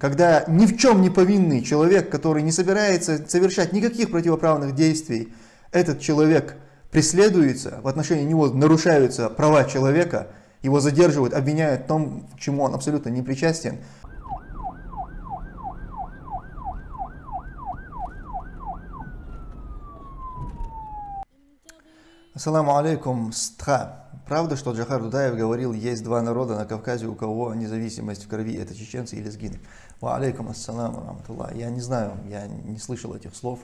когда ни в чем не повинный человек, который не собирается совершать никаких противоправных действий, этот человек преследуется, в отношении него нарушаются права человека, его задерживают, обвиняют в том, к чему он абсолютно не причастен. Ассаламу алейкум, стха. Правда, что Джахар Дудаев говорил, есть два народа на Кавказе, у кого независимость в крови, это чеченцы или сгины. Ва алейкум ассаламу раматуллах. Я не знаю, я не слышал этих слов,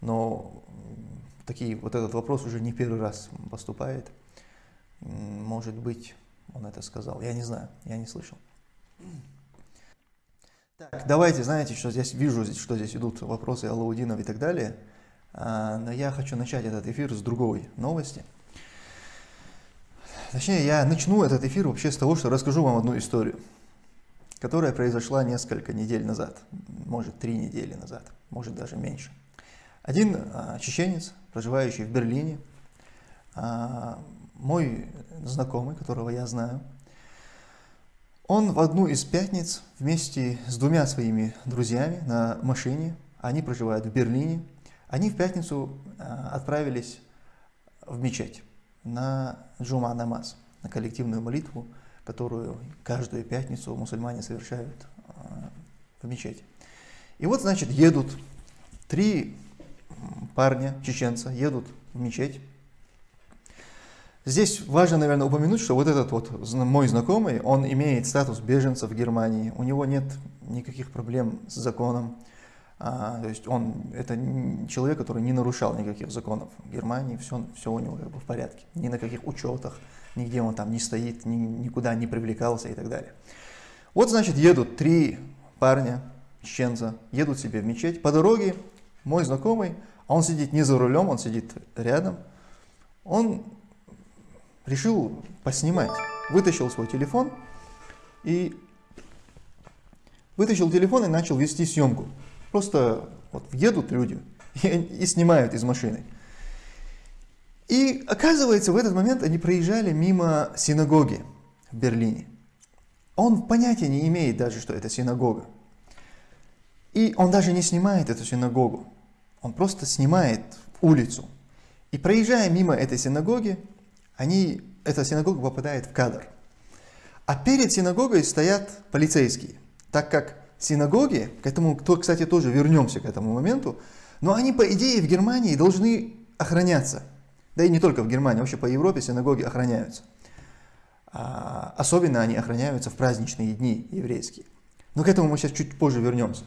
но такие, вот этот вопрос уже не первый раз поступает. Может быть, он это сказал. Я не знаю, я не слышал. Так, давайте, знаете, что здесь вижу, что здесь идут вопросы Аллаудинов и так далее. А, но я хочу начать этот эфир с другой новости. Точнее, я начну этот эфир вообще с того, что расскажу вам одну историю, которая произошла несколько недель назад, может, три недели назад, может, даже меньше. Один а, чеченец, проживающий в Берлине, а, мой знакомый, которого я знаю, он в одну из пятниц вместе с двумя своими друзьями на машине, они проживают в Берлине, они в пятницу а, отправились в мечеть на джума намаз, на коллективную молитву, которую каждую пятницу мусульмане совершают а, в мечети. И вот, значит, едут три парня, чеченца, едут в мечеть. Здесь важно, наверное, упомянуть, что вот этот вот мой знакомый, он имеет статус беженца в Германии, у него нет никаких проблем с законом, а, то есть он, это человек, который не нарушал никаких законов в Германии, все, все у него как бы в порядке, ни на каких учетах, нигде он там не стоит, ни, никуда не привлекался и так далее. Вот, значит, едут три парня, чеченца, едут себе в мечеть, по дороге мой знакомый, а он сидит не за рулем, он сидит рядом, он решил поснимать, вытащил свой телефон и вытащил телефон и начал вести съемку. Просто вот едут люди и, и снимают из машины. И оказывается, в этот момент они проезжали мимо синагоги в Берлине. Он понятия не имеет даже, что это синагога. И он даже не снимает эту синагогу. Он просто снимает улицу. И проезжая мимо этой синагоги, они, эта синагога попадает в кадр. А перед синагогой стоят полицейские, так как синагоги, к этому, то, кстати, тоже вернемся к этому моменту, но они, по идее, в Германии должны охраняться. Да и не только в Германии, вообще по Европе синагоги охраняются. А, особенно они охраняются в праздничные дни еврейские. Но к этому мы сейчас чуть позже вернемся.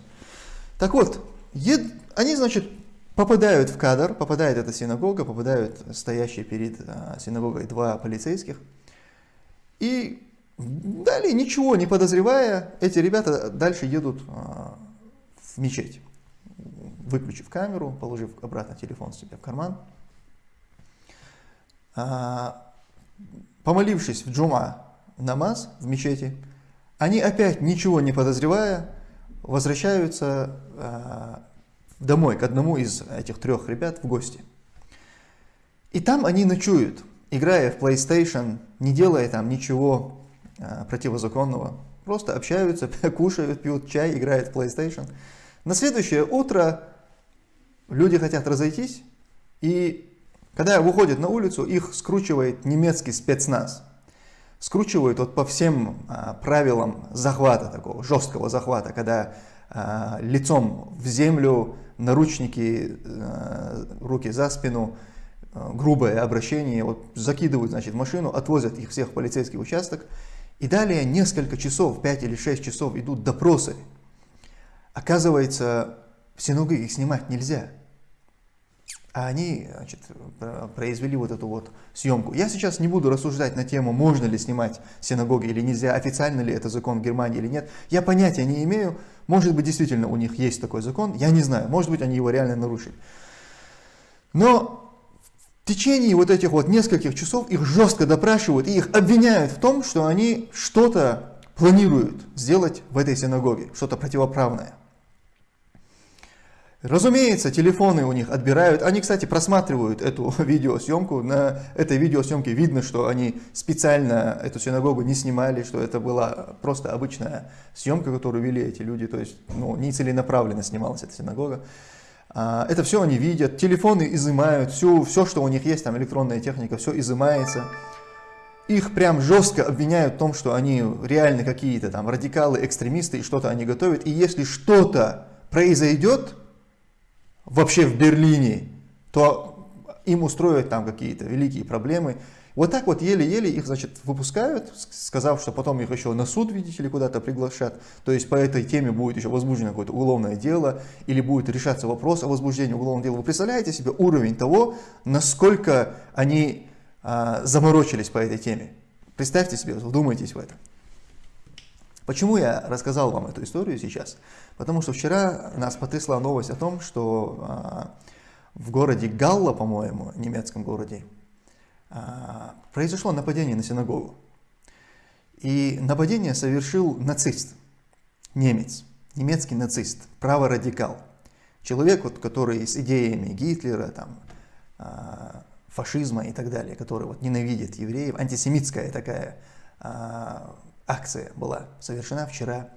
Так вот, ед... они, значит, попадают в кадр, попадает эта синагога, попадают стоящие перед а, синагогой два полицейских. И Далее, ничего не подозревая, эти ребята дальше едут а, в мечеть, выключив камеру, положив обратно телефон себе в карман. А, помолившись в джума намаз в мечети, они опять ничего не подозревая возвращаются а, домой к одному из этих трех ребят в гости. И там они ночуют, играя в PlayStation, не делая там ничего противозаконного. Просто общаются, кушают, пьют чай, играют в PlayStation. На следующее утро люди хотят разойтись, и когда выходят на улицу, их скручивает немецкий спецназ. Скручивают вот по всем а, правилам захвата, такого жесткого захвата, когда а, лицом в землю, наручники, а, руки за спину, а, грубое обращение, вот закидывают значит, в машину, отвозят их всех в полицейский участок, и далее несколько часов, 5 или 6 часов идут допросы. Оказывается, в синагоге их снимать нельзя. А они значит, произвели вот эту вот съемку. Я сейчас не буду рассуждать на тему, можно ли снимать синагоги или нельзя, официально ли это закон в Германии или нет. Я понятия не имею. Может быть, действительно у них есть такой закон, я не знаю. Может быть, они его реально нарушили. Но в течение вот этих вот нескольких часов их жестко допрашивают и их обвиняют в том, что они что-то планируют сделать в этой синагоге, что-то противоправное. Разумеется, телефоны у них отбирают. Они, кстати, просматривают эту видеосъемку. На этой видеосъемке видно, что они специально эту синагогу не снимали, что это была просто обычная съемка, которую вели эти люди. То есть ну, не целенаправленно снималась эта синагога. А, это все они видят. Телефоны изымают. Все, все, что у них есть, там электронная техника, все изымается. Их прям жестко обвиняют в том, что они реально какие-то там радикалы, экстремисты и что-то они готовят. И если что-то произойдет, вообще в Берлине, то им устроят там какие-то великие проблемы. Вот так вот еле-еле их, значит, выпускают, сказав, что потом их еще на суд, видите ли, куда-то приглашат. То есть по этой теме будет еще возбуждено какое-то уголовное дело или будет решаться вопрос о возбуждении уголовного дела. Вы представляете себе уровень того, насколько они а, заморочились по этой теме? Представьте себе, вдумайтесь в это. Почему я рассказал вам эту историю сейчас? Потому что вчера нас потрясла новость о том, что а, в городе Галла, по-моему, немецком городе, произошло нападение на синагогу. И нападение совершил нацист, немец, немецкий нацист, праворадикал. Человек, вот, который с идеями Гитлера, там, а, фашизма и так далее, который вот, ненавидит евреев, антисемитская такая а, акция была совершена вчера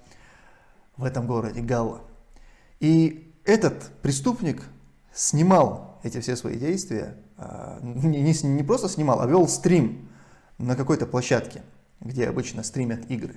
в этом городе Галла. И этот преступник снимал эти все свои действия, а, не, не, не просто снимал, а вел стрим на какой-то площадке, где обычно стримят игры.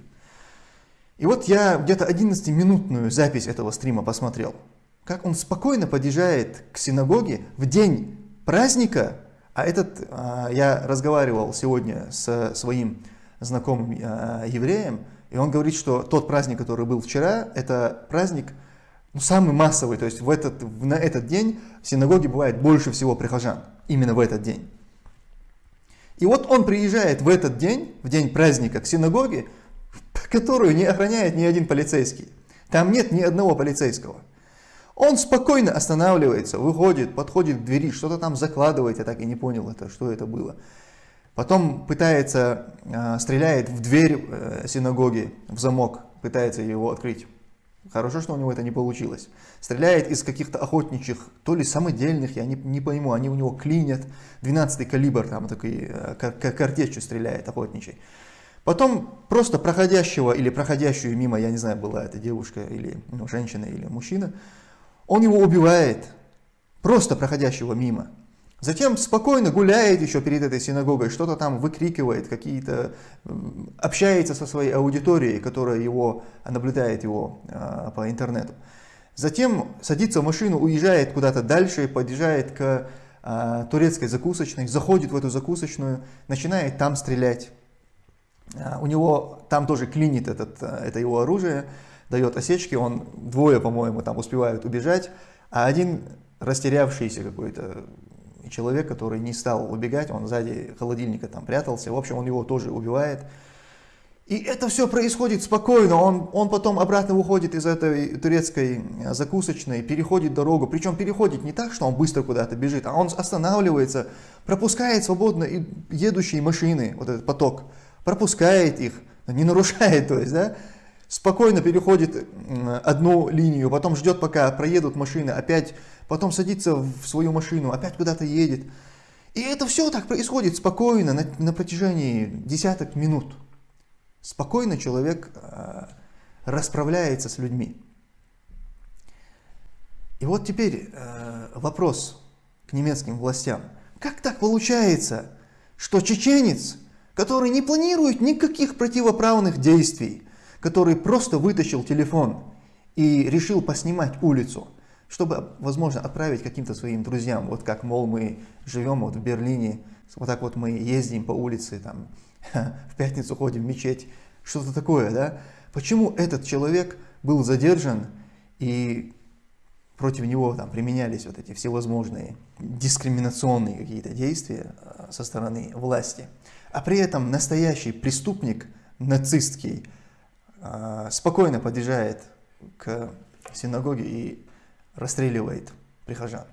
И вот я где-то 11-минутную запись этого стрима посмотрел, как он спокойно подъезжает к синагоге в день праздника, а этот, а, я разговаривал сегодня со своим знакомым э, евреем, и он говорит, что тот праздник, который был вчера, это праздник ну, самый массовый, то есть в этот, на этот день в синагоге бывает больше всего прихожан, именно в этот день. И вот он приезжает в этот день, в день праздника, к синагоге, которую не охраняет ни один полицейский. Там нет ни одного полицейского. Он спокойно останавливается, выходит, подходит к двери, что-то там закладывает, я так и не понял, это, что это было. Потом пытается, э, стреляет в дверь э, синагоги, в замок, пытается его открыть. Хорошо, что у него это не получилось. Стреляет из каких-то охотничьих, то ли самодельных, я не, не пойму, они у него клинят. 12 калибр, там такой э, картечью стреляет охотничий. Потом просто проходящего или проходящую мимо, я не знаю, была это девушка или ну, женщина или мужчина, он его убивает, просто проходящего мимо. Затем спокойно гуляет еще перед этой синагогой, что-то там выкрикивает, какие-то общается со своей аудиторией, которая его наблюдает его э, по интернету. Затем садится в машину, уезжает куда-то дальше, подъезжает к э, турецкой закусочной, заходит в эту закусочную, начинает там стрелять. Э, у него там тоже клинит этот, это его оружие, дает осечки, он двое, по-моему, там успевают убежать, а один растерявшийся какой-то и человек, который не стал убегать, он сзади холодильника там прятался, в общем, он его тоже убивает. И это все происходит спокойно, он, он потом обратно выходит из этой турецкой закусочной, переходит дорогу, причем переходит не так, что он быстро куда-то бежит, а он останавливается, пропускает свободно едущие машины, вот этот поток, пропускает их, не нарушает, то есть, да, спокойно переходит одну линию, потом ждет, пока проедут машины, опять потом садится в свою машину, опять куда-то едет. И это все так происходит спокойно на, на протяжении десяток минут. Спокойно человек э, расправляется с людьми. И вот теперь э, вопрос к немецким властям. Как так получается, что чеченец, который не планирует никаких противоправных действий, который просто вытащил телефон и решил поснимать улицу, чтобы, возможно, отправить каким-то своим друзьям, вот как, мол, мы живем вот в Берлине, вот так вот мы ездим по улице, там, в пятницу ходим в мечеть, что-то такое, да? Почему этот человек был задержан и против него там применялись вот эти всевозможные дискриминационные какие-то действия э, со стороны власти, а при этом настоящий преступник нацистский спокойно подъезжает к синагоге и расстреливает прихожан.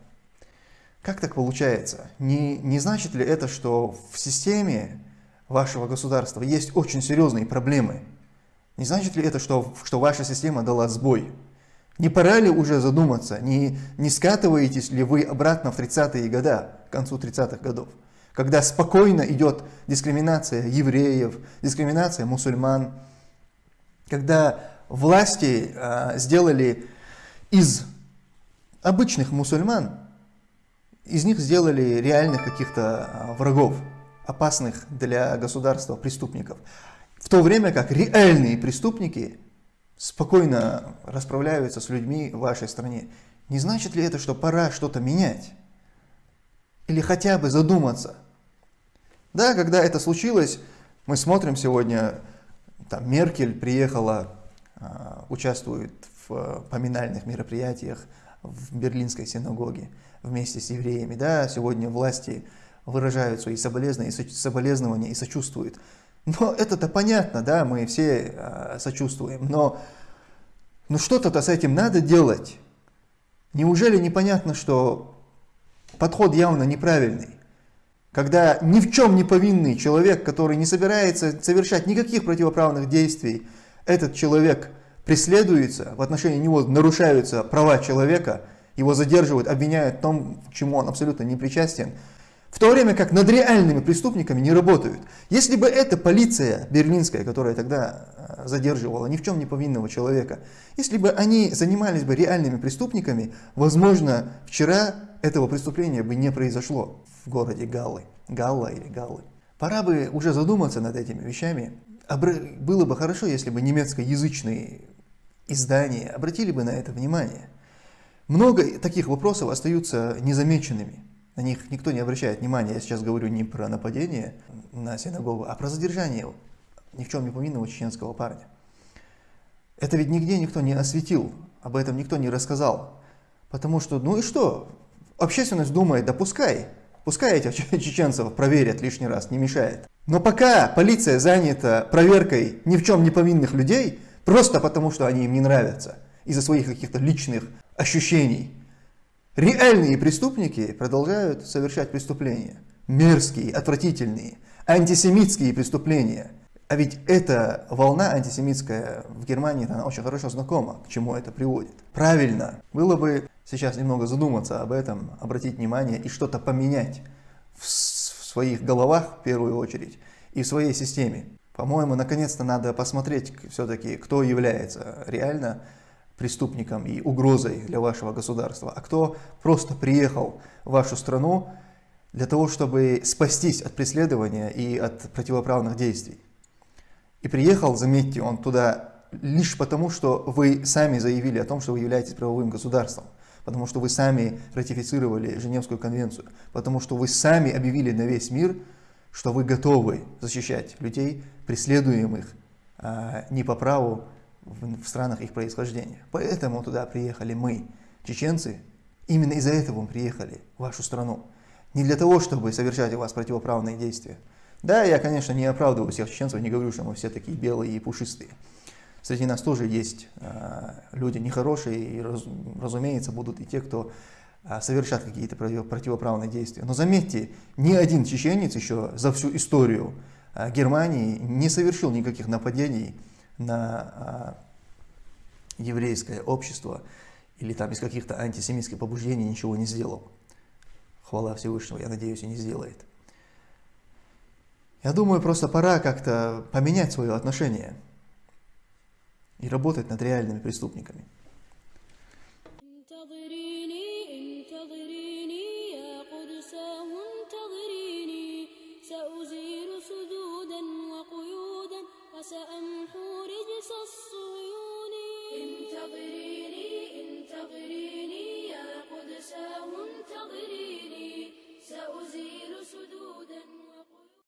Как так получается? Не, не значит ли это, что в системе вашего государства есть очень серьезные проблемы? Не значит ли это, что, что ваша система дала сбой? Не пора ли уже задуматься, не, не скатываетесь ли вы обратно в 30-е годы, к концу 30-х годов, когда спокойно идет дискриминация евреев, дискриминация мусульман, когда власти а, сделали из обычных мусульман, из них сделали реальных каких-то а, врагов, опасных для государства преступников. В то время как реальные преступники спокойно расправляются с людьми в вашей стране. Не значит ли это, что пора что-то менять? Или хотя бы задуматься? Да, когда это случилось, мы смотрим сегодня, там Меркель приехала, а, участвует в поминальных мероприятиях в Берлинской синагоге вместе с евреями. Да, сегодня власти выражают свои соболезнования и сочувствуют. Но это-то понятно, да, мы все э, сочувствуем, но ну что-то-то с этим надо делать. Неужели непонятно, что подход явно неправильный? Когда ни в чем не повинный человек, который не собирается совершать никаких противоправных действий, этот человек преследуется, в отношении него нарушаются права человека, его задерживают, обвиняют в том, к чему он абсолютно не причастен, в то время как над реальными преступниками не работают. Если бы эта полиция берлинская, которая тогда э, задерживала ни в чем не повинного человека, если бы они занимались бы реальными преступниками, возможно, вчера этого преступления бы не произошло в городе Галлы. Галла или Галлы. Пора бы уже задуматься над этими вещами. Было бы хорошо, если бы немецкоязычные издания обратили бы на это внимание. Много таких вопросов остаются незамеченными. На них никто не обращает внимания. Я сейчас говорю не про нападение на синагогу, а про задержание ни в чем не повинного чеченского парня. Это ведь нигде никто не осветил, об этом никто не рассказал. Потому что, ну и что? Общественность думает, да пускай, пускай этих чеченцев проверят лишний раз, не мешает. Но пока полиция занята проверкой ни в чем не повинных людей, просто потому что они им не нравятся, из-за своих каких-то личных ощущений, Реальные преступники продолжают совершать преступления. Мерзкие, отвратительные, антисемитские преступления. А ведь эта волна антисемитская в Германии, она очень хорошо знакома, к чему это приводит. Правильно, было бы сейчас немного задуматься об этом, обратить внимание и что-то поменять в своих головах в первую очередь и в своей системе. По-моему, наконец-то надо посмотреть все-таки, кто является реально преступником и угрозой для вашего государства, а кто просто приехал в вашу страну для того, чтобы спастись от преследования и от противоправных действий. И приехал, заметьте, он туда лишь потому, что вы сами заявили о том, что вы являетесь правовым государством, потому что вы сами ратифицировали Женевскую конвенцию, потому что вы сами объявили на весь мир, что вы готовы защищать людей, преследуемых а, не по праву в, в странах их происхождения. Поэтому туда приехали мы, чеченцы. Именно из-за этого мы приехали в вашу страну. Не для того, чтобы совершать у вас противоправные действия. Да, я, конечно, не оправдываю всех чеченцев, не говорю, что мы все такие белые и пушистые. Среди нас тоже есть э, люди нехорошие, и, раз, разумеется, будут и те, кто э, совершат какие-то противоправные действия. Но заметьте, ни один чеченец еще за всю историю э, Германии не совершил никаких нападений на еврейское общество или там из каких-то антисемитских побуждений ничего не сделал. Хвала Всевышнего, я надеюсь, и не сделает. Я думаю, просто пора как-то поменять свое отношение и работать над реальными преступниками.